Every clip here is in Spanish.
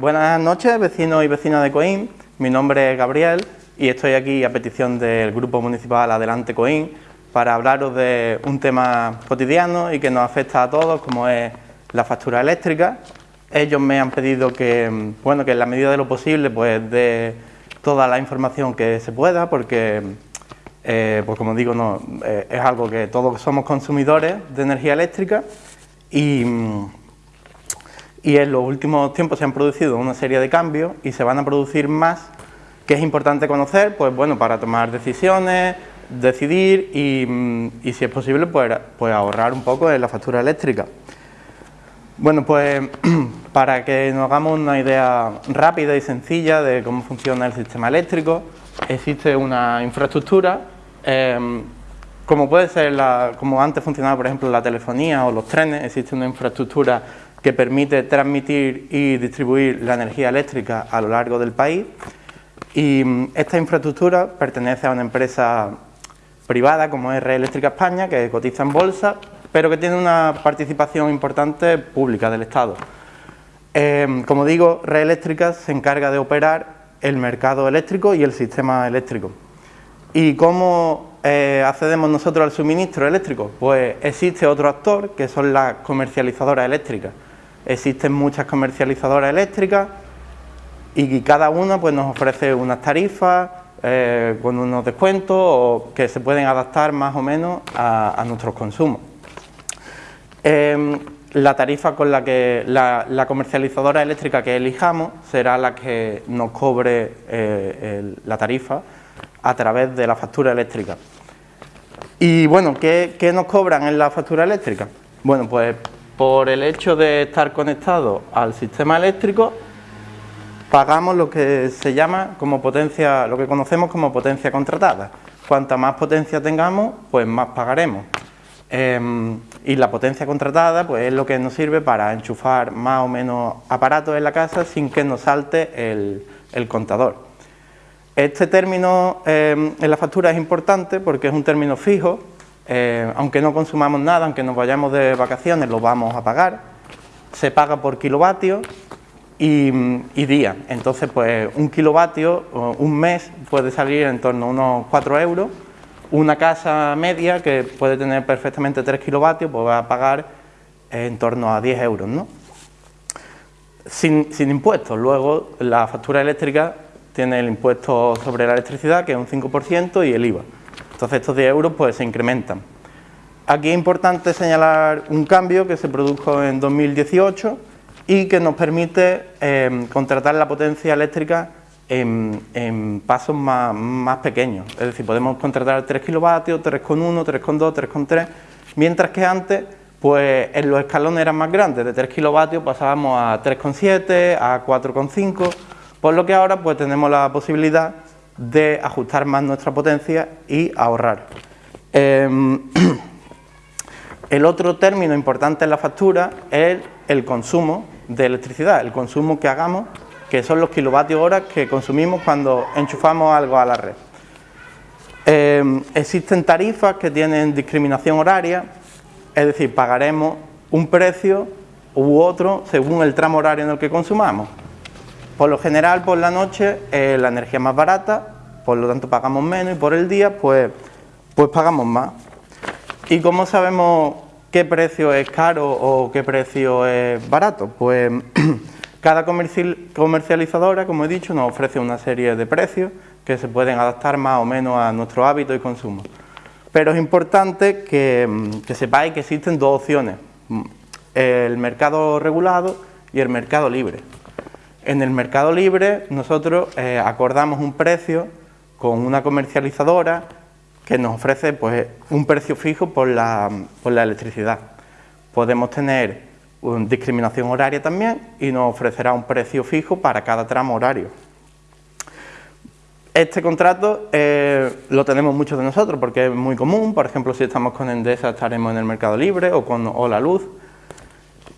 Buenas noches, vecinos y vecinas de Coín. Mi nombre es Gabriel y estoy aquí a petición del Grupo Municipal Adelante Coín para hablaros de un tema cotidiano y que nos afecta a todos, como es la factura eléctrica. Ellos me han pedido que, bueno, que en la medida de lo posible, pues de toda la información que se pueda, porque, eh, pues como digo, no, eh, es algo que todos somos consumidores de energía eléctrica y y en los últimos tiempos se han producido una serie de cambios y se van a producir más que es importante conocer, pues bueno, para tomar decisiones, decidir y, mm, si es posible, pues, pues, ahorrar un poco en la factura eléctrica. Bueno, pues para que nos hagamos una idea rápida y sencilla de cómo funciona el sistema eléctrico, existe una infraestructura, em, como puede ser, la, como antes funcionaba por ejemplo la telefonía o los trenes, existe una infraestructura que permite transmitir y distribuir la energía eléctrica a lo largo del país y mm, esta infraestructura pertenece a una empresa privada como es Red Eléctrica España que cotiza en bolsa pero que tiene una participación importante pública del Estado. Em, como digo, Red Eléctrica se encarga de operar el mercado eléctrico y el sistema eléctrico. ¿Y cómo eh, accedemos nosotros al suministro eléctrico? Pues existe otro actor que son las comercializadoras eléctricas. Existen muchas comercializadoras eléctricas y cada una pues, nos ofrece unas tarifas eh, con unos descuentos o que se pueden adaptar más o menos a, nuestros consumos. Em, la tarifa con la que la, comercializadora eléctrica que elijamos será la que nos cobre eh, la tarifa a través de la factura eléctrica. Y bueno, ¿qué, ¿qué, nos cobran en la factura eléctrica? Bueno, pues por el hecho de estar conectado al sistema eléctrico, pagamos lo que se llama como potencia, lo que conocemos como potencia contratada. Cuanta más potencia tengamos, pues más pagaremos. Em, y la potencia contratada pues es lo que nos sirve para enchufar más o menos aparatos en la casa sin que nos salte el, contador. Este término em, en la factura es importante porque es un término fijo eh, aunque no consumamos nada, aunque nos vayamos de vacaciones, lo vamos a pagar. Se paga por kilovatios y, día. Entonces, pues un kilovatio, un mes, puede salir en torno a unos 4 euros. Una casa media, que puede tener perfectamente 3 kilovatios, pues va a pagar en torno a 10 euros, ¿no? Sin, sin impuestos. Luego, la factura eléctrica tiene el impuesto sobre la electricidad, que es un 5%, y el IVA. Entonces estos 10 euros pues, se incrementan. Aquí es importante señalar un cambio que se produjo en 2018 y que nos permite em, contratar la potencia eléctrica en, pasos más, pequeños. Es decir, podemos contratar 3 kilovatios, 3,1, 3,2, 3,3, mientras que antes pues en los escalones eran más grandes, de 3 kilovatios pasábamos a 3,7, a 4,5, por lo que ahora pues tenemos la posibilidad de ajustar más nuestra potencia y ahorrar. Em, el otro término importante en la factura es el consumo de electricidad, el consumo que hagamos, que son los kilovatios horas que consumimos cuando enchufamos algo a la red. Em, existen tarifas que tienen discriminación horaria, es decir, pagaremos un precio u otro según el tramo horario en el que consumamos. Por lo general, por la noche, eh, la energía más barata, por lo tanto pagamos menos y por el día, pues, pues pagamos más. ¿Y cómo sabemos qué precio es caro o qué precio es barato? Pues cada comercializadora, como he dicho, nos ofrece una serie de precios que se pueden adaptar más o menos a nuestro hábito y consumo. Pero es importante que, que sepáis que existen dos opciones, el mercado regulado y el mercado libre. En el mercado libre nosotros eh, acordamos un precio con una comercializadora que nos ofrece pues, un precio fijo por la, electricidad. Podemos tener una discriminación horaria también y nos ofrecerá un precio fijo para cada tramo horario. Este contrato eh, lo tenemos muchos de nosotros porque es muy común, por ejemplo si estamos con Endesa estaremos en el mercado libre o con Ola Luz.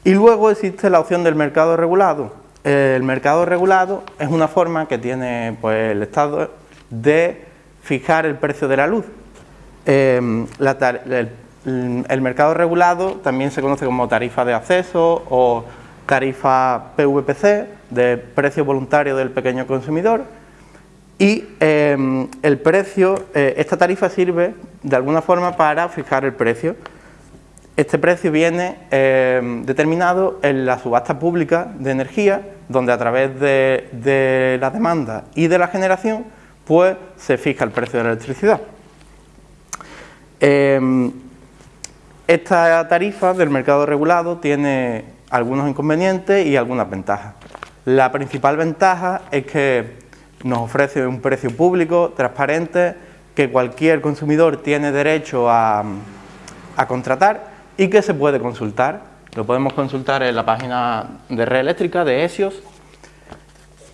Y luego existe la opción del mercado regulado, el mercado regulado es una forma que tiene pues, el Estado de fijar el precio de la luz. Em, el, mercado regulado también se conoce como tarifa de acceso o tarifa PVPC, de precio voluntario del pequeño consumidor, y em, el precio, eh, esta tarifa sirve de alguna forma para fijar el precio. Este precio viene em, determinado en la subasta pública de energía, donde a través de, la demanda y de la generación, pues se fija el precio de la electricidad. Em, esta tarifa del mercado regulado tiene algunos inconvenientes y algunas ventajas. La principal ventaja es que nos ofrece un precio público, transparente, que cualquier consumidor tiene derecho a, contratar y que se puede consultar. Lo podemos consultar en la página de red eléctrica de ESIOS.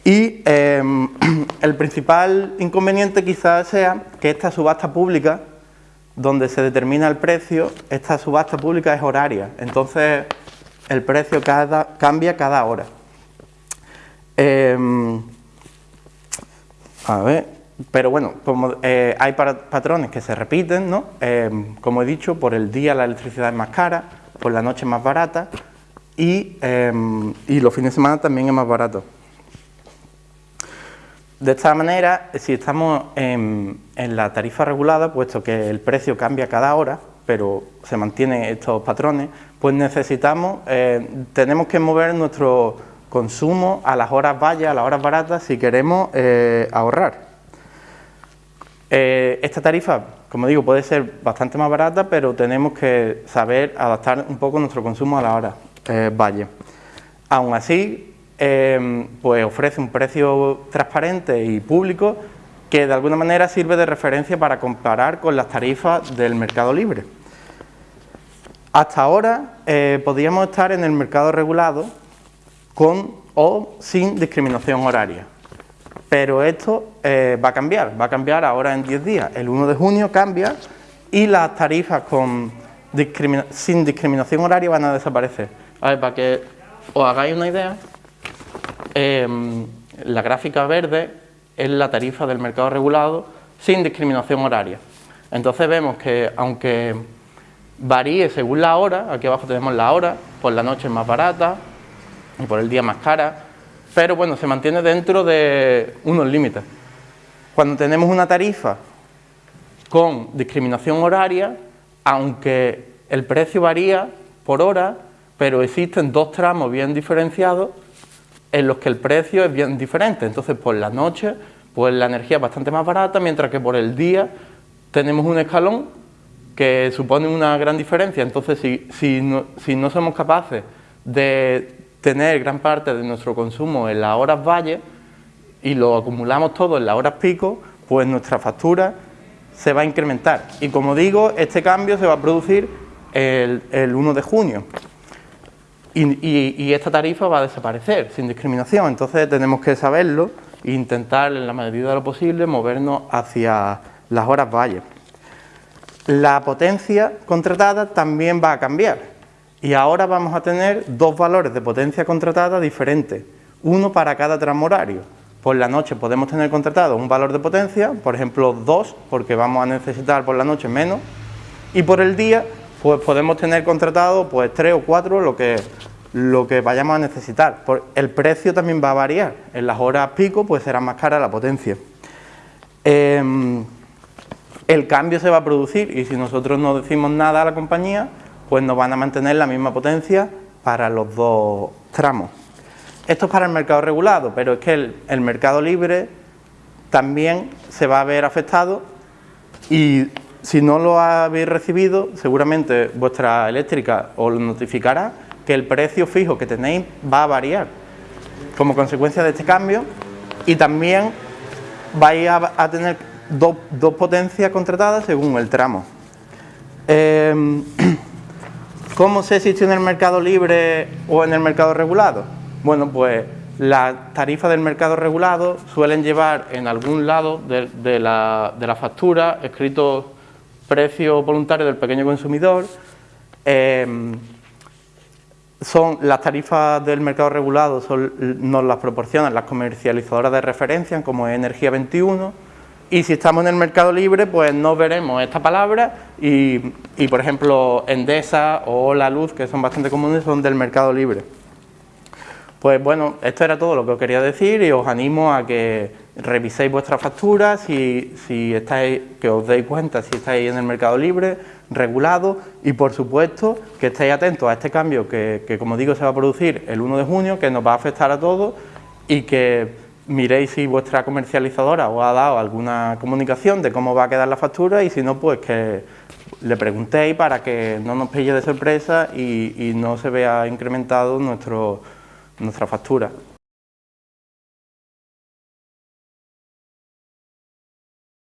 Y em, el principal inconveniente quizás sea que esta subasta pública, donde se determina el precio, esta subasta pública es horaria. Entonces el precio cambia cada hora. Em, a ver, pero bueno, eh, hay patrones que se repiten, ¿no? Eh, como he dicho, por el día la electricidad es más cara, por la noche es más barata y, eh, los fines de semana también es más barato. De esta manera, si estamos en, la tarifa regulada, puesto que el precio cambia cada hora, pero se mantienen estos patrones, pues necesitamos, tenemos que mover nuestro consumo a las horas vallas, a las horas baratas, si queremos eh, ahorrar. Eh, esta tarifa, como digo, puede ser bastante más barata, pero tenemos que saber adaptar un poco nuestro consumo a la hora eh, valle. Aún así, pues ofrece un precio transparente y público que de alguna manera sirve de referencia para comparar con las tarifas del mercado libre. Hasta ahora podíamos estar en el mercado regulado con o sin discriminación horaria. Pero esto eh, va a cambiar, va a cambiar ahora en 10 días. El 1 de junio cambia y las tarifas con sin discriminación horaria van a desaparecer. A ver, para que os hagáis una idea, em, la gráfica verde es la tarifa del mercado regulado sin discriminación horaria. Entonces vemos que aunque varíe según la hora, aquí abajo tenemos la hora, por la noche es más barata, y por el día más cara, pero bueno, se mantiene dentro de unos límites. Cuando tenemos una tarifa con discriminación horaria, aunque el precio varía por hora, pero existen dos tramos bien diferenciados en los que el precio es bien diferente. Entonces, por la noche, pues la energía es bastante más barata, mientras que por el día tenemos un escalón que supone una gran diferencia. Entonces, si, si, no, si no somos capaces de tener gran parte de nuestro consumo en las horas valle y lo acumulamos todo en las horas pico, pues nuestra factura se va a incrementar. Y como digo, este cambio se va a producir el, 1 de junio. Y, esta tarifa va a desaparecer sin discriminación. Entonces tenemos que saberlo e intentar, en la medida de lo posible, movernos hacia las horas valle. La potencia contratada también va a cambiar y ahora vamos a tener dos valores de potencia contratada diferentes, uno para cada tramo horario. Por la noche podemos tener contratado un valor de potencia, por ejemplo 2, porque vamos a necesitar por la noche menos, y por el día pues podemos tener contratado pues 3 o 4, lo que, lo que vayamos a necesitar. el precio también va a variar, en las horas pico pues será más cara la potencia. Em, el cambio se va a producir y si nosotros no decimos nada a la compañía, pues nos van a mantener la misma potencia para los dos tramos. Esto es para el mercado regulado, pero es que el, mercado libre también se va a ver afectado y si no lo habéis recibido, seguramente vuestra eléctrica os notificará que el precio fijo que tenéis va a variar como consecuencia de este cambio y también vais a, tener dos, potencias contratadas según el tramo. Em, ¿Cómo se existe en el mercado libre o en el mercado regulado? Bueno, pues las tarifas del mercado regulado suelen llevar en algún lado de, la, factura escrito precio voluntario del pequeño consumidor. Em, son las tarifas del mercado regulado nos las proporcionan las comercializadoras de referencia como Energía 21 y si estamos en el mercado libre, pues no veremos esta palabra y, por ejemplo, Endesa o La Luz, que son bastante comunes, son del mercado libre. Pues bueno, esto era todo lo que os quería decir y os animo a que reviséis vuestras facturas, si, si estáis, que os deis cuenta si estáis en el mercado libre, regulado y por supuesto que estéis atentos a este cambio que, que como digo se va a producir el 1 de junio, que nos va a afectar a todos y que miréis si vuestra comercializadora os ha dado alguna comunicación de cómo va a quedar la factura y si no, pues que le preguntéis para que no nos pille de sorpresa y, y no se vea incrementado nuestro, nuestra factura.